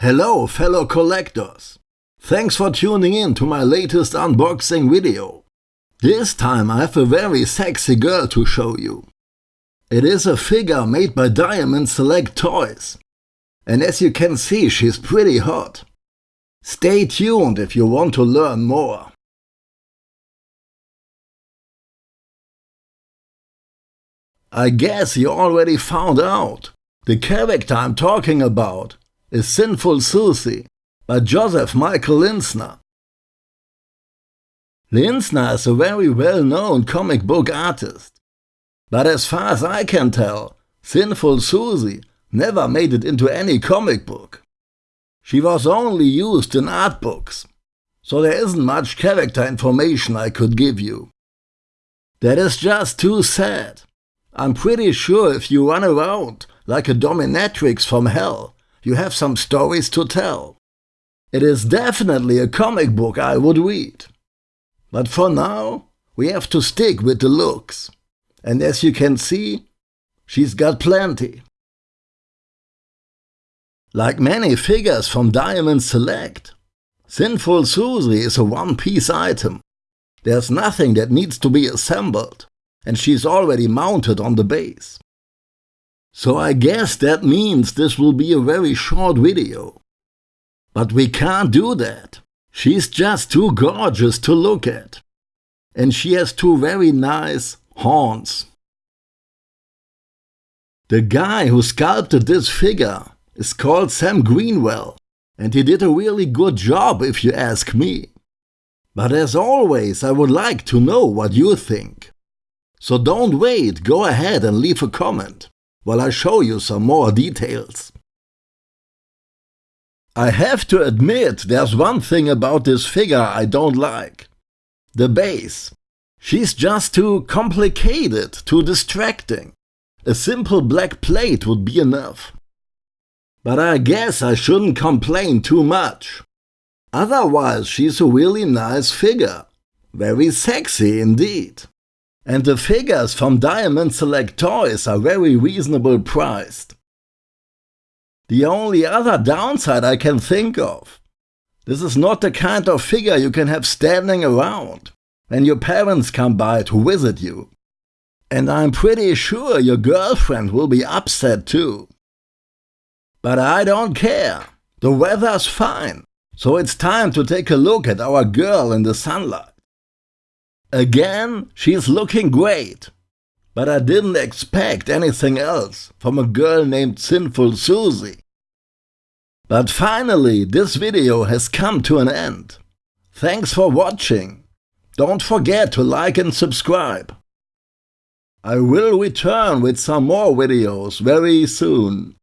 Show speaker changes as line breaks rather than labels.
Hello fellow collectors! Thanks for tuning in to my latest unboxing video. This time I have a very sexy girl to show you. It is a figure made by Diamond Select Toys. And as you can see she's pretty hot. Stay tuned if you want to learn more. I guess you already found out. The character I'm talking about is Sinful Susie by Joseph Michael Linsner. Linsner is a very well-known comic book artist. But as far as I can tell, Sinful Susie never made it into any comic book. She was only used in art books, so there isn't much character information I could give you. That is just too sad. I'm pretty sure if you run around like a dominatrix from hell, you have some stories to tell. It is definitely a comic book I would read. But for now, we have to stick with the looks. And as you can see, she's got plenty. Like many figures from Diamond Select, Sinful Susie is a one-piece item. There's nothing that needs to be assembled, and she's already mounted on the base. So I guess that means this will be a very short video. But we can't do that. She's just too gorgeous to look at. And she has two very nice horns. The guy who sculpted this figure is called Sam Greenwell, and he did a really good job if you ask me. But as always, I would like to know what you think. So don't wait, go ahead and leave a comment while I show you some more details. I have to admit there's one thing about this figure I don't like. The base. She's just too complicated, too distracting. A simple black plate would be enough. But I guess I shouldn't complain too much. Otherwise she's a really nice figure. Very sexy indeed. And the figures from Diamond Select Toys are very reasonable priced. The only other downside I can think of. This is not the kind of figure you can have standing around when your parents come by to visit you. And I'm pretty sure your girlfriend will be upset too. But I don't care. The weather's fine. So it's time to take a look at our girl in the sunlight. Again, she's looking great. But I didn't expect anything else from a girl named Sinful Susie. But finally, this video has come to an end. Thanks for watching. Don't forget to like and subscribe. I will return with some more videos very soon.